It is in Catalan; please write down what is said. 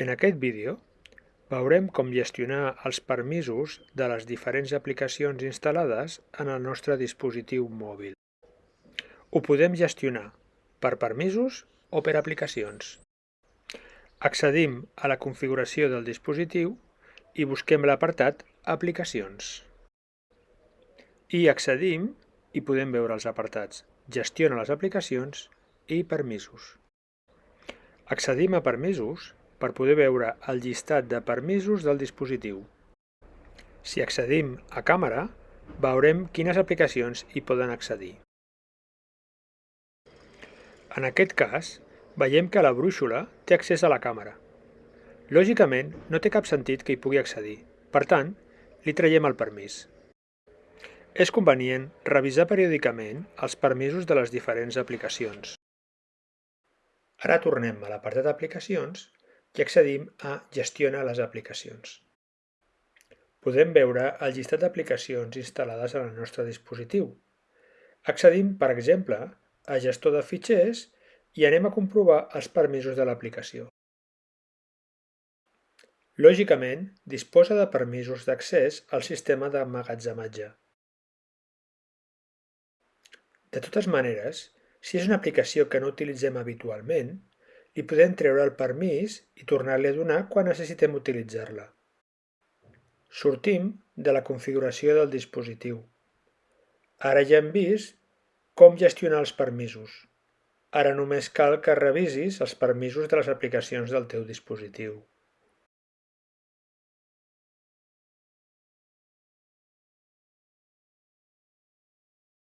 En aquest vídeo veurem com gestionar els permisos de les diferents aplicacions instal·lades en el nostre dispositiu mòbil. Ho podem gestionar per permisos o per aplicacions. Accedim a la configuració del dispositiu i busquem l'apartat Aplicacions. I accedim i podem veure els apartats Gestiona les aplicacions i Permisos. Accedim a Permisos per poder veure el llistat de permisos del dispositiu. Si accedim a càmera, veurem quines aplicacions hi poden accedir. En aquest cas, veiem que la brúixola té accés a la càmera. Lògicament, no té cap sentit que hi pugui accedir. Per tant, li traiem el permís. És convenient revisar periòdicament els permisos de les diferents aplicacions. Ara tornem a l'apartat d'aplicacions i accedim a Gestiona les aplicacions. Podem veure el llistat d'aplicacions instal·lades en el nostre dispositiu. Accedim, per exemple, a Gestor de fitxers i anem a comprovar els permisos de l'aplicació. Lògicament, disposa de permisos d'accés al sistema d'emmagatzematge. De totes maneres, si és una aplicació que no utilitzem habitualment, li podem treure el permís i tornar-li a donar quan necessitem utilitzar-la. Sortim de la configuració del dispositiu. Ara ja hem vist com gestionar els permisos. Ara només cal que revisis els permisos de les aplicacions del teu dispositiu.